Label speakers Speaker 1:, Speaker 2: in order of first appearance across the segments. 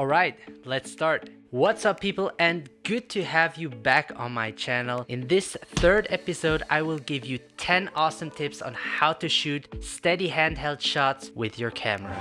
Speaker 1: Alright, let's start. What's up people and good to have you back on my channel. In this third episode, I will give you 10 awesome tips on how to shoot steady handheld shots with your camera.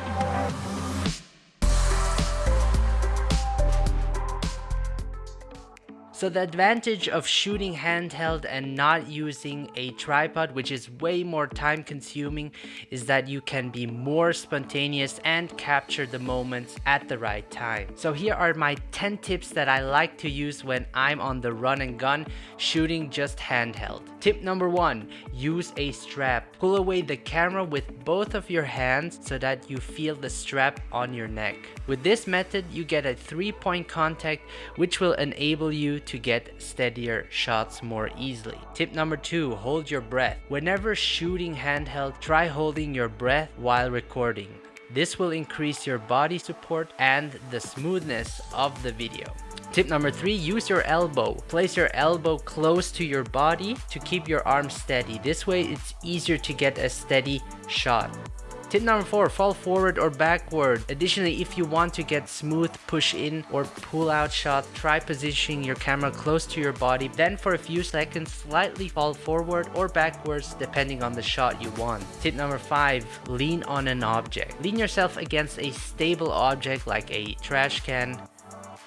Speaker 1: So the advantage of shooting handheld and not using a tripod, which is way more time consuming, is that you can be more spontaneous and capture the moments at the right time. So here are my 10 tips that I like to use when I'm on the run and gun shooting just handheld. Tip number one, use a strap. Pull away the camera with both of your hands so that you feel the strap on your neck. With this method, you get a three point contact which will enable you to get steadier shots more easily. Tip number two, hold your breath. Whenever shooting handheld, try holding your breath while recording. This will increase your body support and the smoothness of the video. Tip number three, use your elbow. Place your elbow close to your body to keep your arm steady. This way it's easier to get a steady shot. Tip number four, fall forward or backward. Additionally, if you want to get smooth push in or pull out shot, try positioning your camera close to your body. Then for a few seconds, slightly fall forward or backwards depending on the shot you want. Tip number five, lean on an object. Lean yourself against a stable object like a trash can,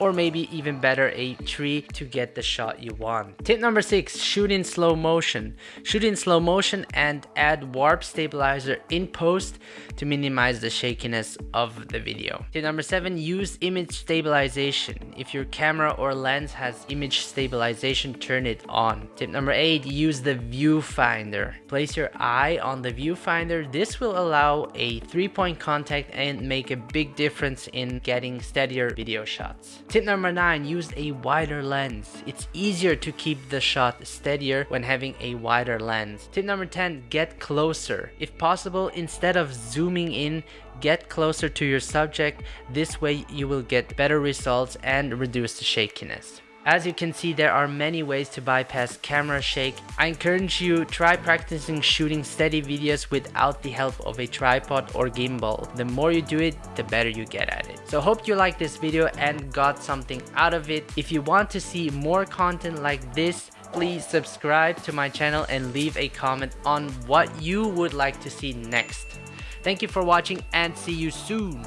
Speaker 1: or maybe even better a tree to get the shot you want. Tip number 6 shoot in slow motion. Shoot in slow motion and add warp stabilizer in post to minimize the shakiness of the video. Tip number 7 use image stabilization. If your camera or lens has image stabilization turn it on. Tip number 8 use the viewfinder. Place your eye on the viewfinder. This will allow a three point contact and make a big difference in getting steadier video shots. Tip number 9, use a wider lens. It's easier to keep the shot steadier when having a wider lens. Tip number 10, get closer. If possible, instead of zooming in, get closer to your subject. This way you will get better results and reduce the shakiness. As you can see, there are many ways to bypass camera shake. I encourage you try practicing shooting steady videos without the help of a tripod or gimbal. The more you do it, the better you get at it. So hope you liked this video and got something out of it. If you want to see more content like this, please subscribe to my channel and leave a comment on what you would like to see next. Thank you for watching and see you soon.